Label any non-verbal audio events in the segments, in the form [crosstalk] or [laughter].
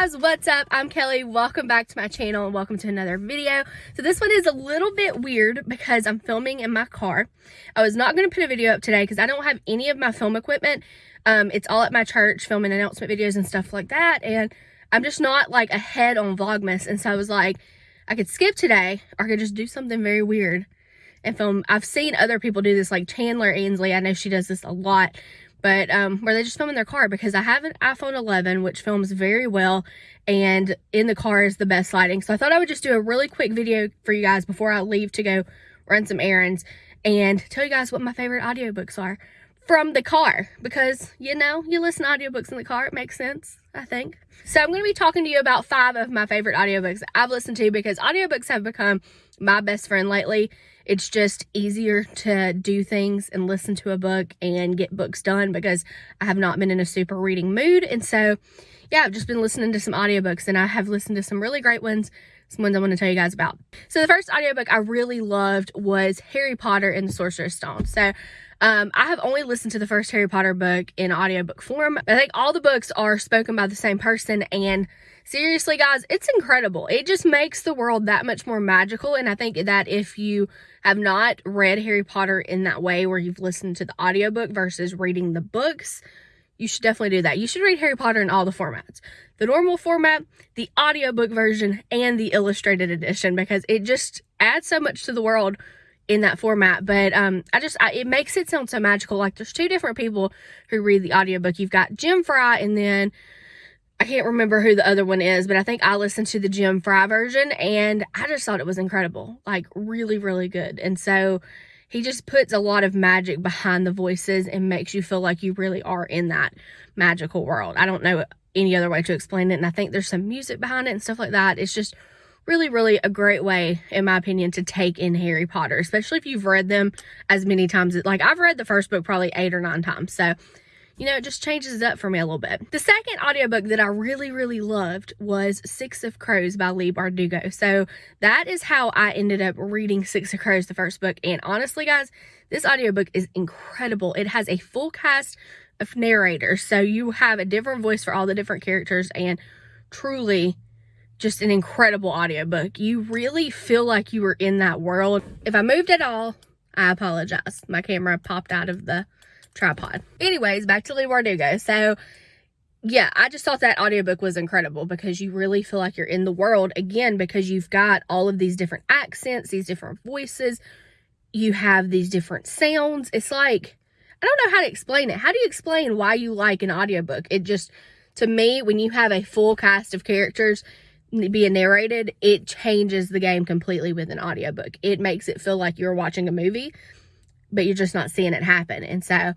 guys, what's up? I'm Kelly. Welcome back to my channel and welcome to another video. So this one is a little bit weird because I'm filming in my car. I was not going to put a video up today because I don't have any of my film equipment. Um, it's all at my church filming announcement videos and stuff like that. And I'm just not like ahead on Vlogmas. And so I was like, I could skip today or I could just do something very weird and film. I've seen other people do this like Chandler Ainsley. I know she does this a lot but um, where they just film in their car because I have an iPhone 11 which films very well and in the car is the best lighting. So I thought I would just do a really quick video for you guys before I leave to go run some errands and tell you guys what my favorite audiobooks are from the car because you know you listen to audiobooks in the car it makes sense I think. So I'm going to be talking to you about five of my favorite audiobooks I've listened to because audiobooks have become my best friend lately it's just easier to do things and listen to a book and get books done because I have not been in a super reading mood. And so, yeah, I've just been listening to some audiobooks and I have listened to some really great ones, some ones I want to tell you guys about. So the first audiobook I really loved was Harry Potter and the Sorcerer's Stone. So um, I have only listened to the first Harry Potter book in audiobook form. I think all the books are spoken by the same person and seriously guys, it's incredible. It just makes the world that much more magical and I think that if you have not read Harry Potter in that way where you've listened to the audiobook versus reading the books, you should definitely do that. You should read Harry Potter in all the formats. The normal format, the audiobook version, and the illustrated edition because it just adds so much to the world in that format. But um, I just, I, it makes it sound so magical. Like there's two different people who read the audiobook. You've got Jim Fry and then I can't remember who the other one is, but I think I listened to the Jim Fry version and I just thought it was incredible. Like really, really good. And so he just puts a lot of magic behind the voices and makes you feel like you really are in that magical world. I don't know any other way to explain it. And I think there's some music behind it and stuff like that. It's just really, really a great way, in my opinion, to take in Harry Potter, especially if you've read them as many times. Like I've read the first book probably eight or nine times. So you know, it just changes it up for me a little bit. The second audiobook that I really, really loved was Six of Crows by Leigh Bardugo. So that is how I ended up reading Six of Crows, the first book. And honestly, guys, this audiobook is incredible. It has a full cast of narrators. So you have a different voice for all the different characters and truly just an incredible audiobook. You really feel like you were in that world. If I moved at all, I apologize. My camera popped out of the tripod. Anyways, back to Leigh Bardugo. So yeah, I just thought that audiobook was incredible because you really feel like you're in the world again because you've got all of these different accents, these different voices, you have these different sounds. It's like, I don't know how to explain it. How do you explain why you like an audiobook? It just, to me, when you have a full cast of characters being narrated, it changes the game completely with an audiobook. It makes it feel like you're watching a movie but you're just not seeing it happen. And so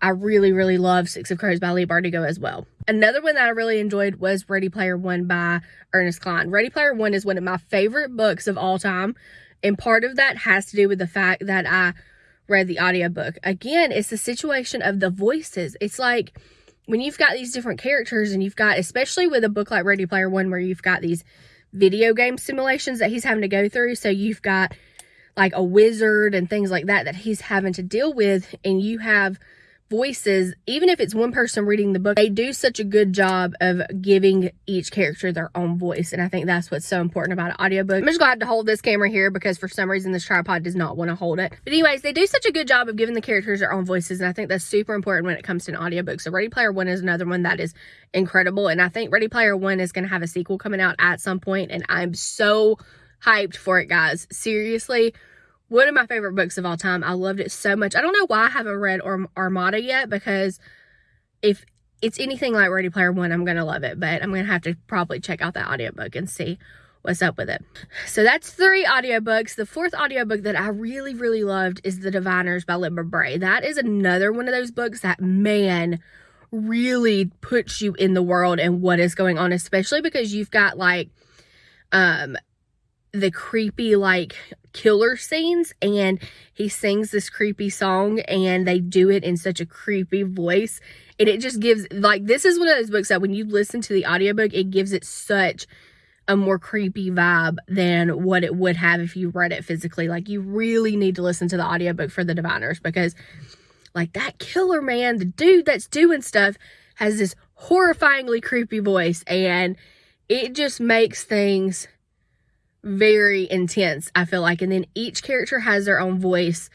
I really, really love Six of Crows by Leigh Bardugo as well. Another one that I really enjoyed was Ready Player One by Ernest Cline. Ready Player One is one of my favorite books of all time. And part of that has to do with the fact that I read the audiobook. Again, it's the situation of the voices. It's like when you've got these different characters and you've got, especially with a book like Ready Player One, where you've got these video game simulations that he's having to go through. So you've got like a wizard and things like that that he's having to deal with and you have voices even if it's one person reading the book they do such a good job of giving each character their own voice and i think that's what's so important about an audiobook. I'm just glad to hold this camera here because for some reason this tripod does not want to hold it. But anyways they do such a good job of giving the characters their own voices and i think that's super important when it comes to an audiobook. So ready player one is another one that is incredible and i think ready player one is going to have a sequel coming out at some point and i'm so hyped for it, guys. Seriously, one of my favorite books of all time. I loved it so much. I don't know why I haven't read Armada yet because if it's anything like Ready Player One, I'm going to love it. But I'm going to have to probably check out that audiobook and see what's up with it. So that's three audiobooks. The fourth audiobook that I really, really loved is The Diviners by Libba Bray. That is another one of those books that, man, really puts you in the world and what is going on, especially because you've got like um the creepy like killer scenes and he sings this creepy song and they do it in such a creepy voice and it just gives like this is one of those books that when you listen to the audiobook it gives it such a more creepy vibe than what it would have if you read it physically. Like you really need to listen to the audiobook for the diviners because like that killer man the dude that's doing stuff has this horrifyingly creepy voice and it just makes things very intense, I feel like. And then each character has their own voice.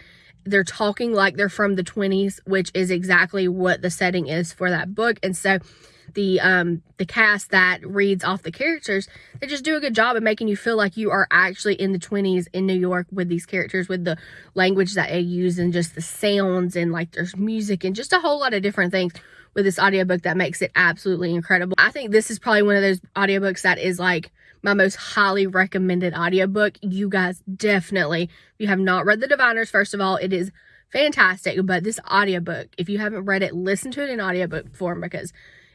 They're talking like they're from the 20s, which is exactly what the setting is for that book. And so the um the cast that reads off the characters they just do a good job of making you feel like you are actually in the 20s in new york with these characters with the language that they use and just the sounds and like there's music and just a whole lot of different things with this audiobook that makes it absolutely incredible i think this is probably one of those audiobooks that is like my most highly recommended audiobook. You guys definitely, if you have not read The Diviners, first of all, it is fantastic. But this audiobook, if you haven't read it, listen to it in audiobook form because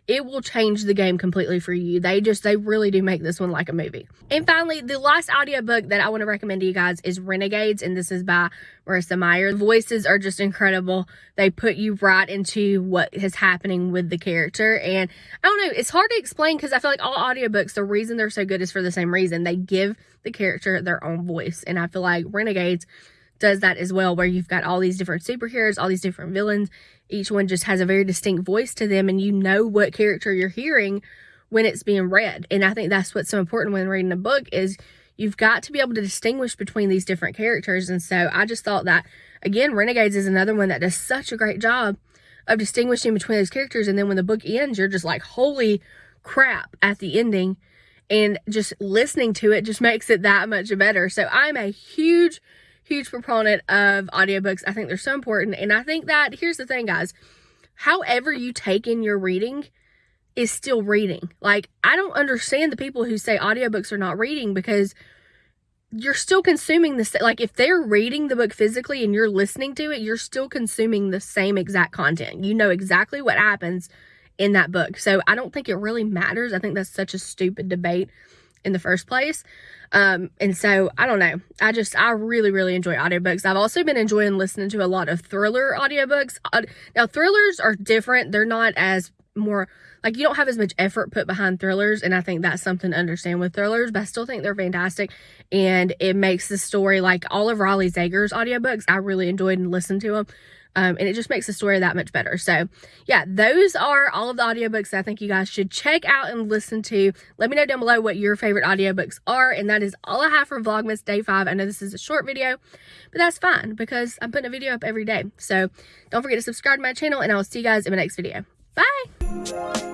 it will change the game completely for you. They just, they really do make this one like a movie. And finally, the last audiobook that I want to recommend to you guys is Renegades, and this is by Marissa Meyer. The voices are just incredible. They put you right into what is happening with the character. And I don't know, it's hard to explain because I feel like all audiobooks, the reason they're so good is for the same reason. They give the character their own voice. And I feel like Renegades does that as well, where you've got all these different superheroes, all these different villains. Each one just has a very distinct voice to them, and you know what character you're hearing when it's being read. And I think that's what's so important when reading a book is you've got to be able to distinguish between these different characters. And so I just thought that again, Renegades is another one that does such a great job of distinguishing between those characters. And then when the book ends, you're just like, holy crap at the ending. And just listening to it just [laughs] makes it that much better. So I'm a huge huge proponent of audiobooks. I think they're so important. And I think that here's the thing, guys. However you take in your reading is still reading. Like, I don't understand the people who say audiobooks are not reading because you're still consuming this like if they're reading the book physically and you're listening to it you're still consuming the same exact content you know exactly what happens in that book so i don't think it really matters i think that's such a stupid debate in the first place. Um, and so I don't know. I just, I really, really enjoy audiobooks. I've also been enjoying listening to a lot of thriller audiobooks. Now, thrillers are different. They're not as more, like, you don't have as much effort put behind thrillers. And I think that's something to understand with thrillers, but I still think they're fantastic. And it makes the story like all of Riley Sager's audiobooks. I really enjoyed and listened to them. Um, and it just makes the story that much better. So, yeah, those are all of the audiobooks that I think you guys should check out and listen to. Let me know down below what your favorite audiobooks are. And that is all I have for Vlogmas Day 5. I know this is a short video, but that's fine because I'm putting a video up every day. So, don't forget to subscribe to my channel, and I will see you guys in my next video. Bye!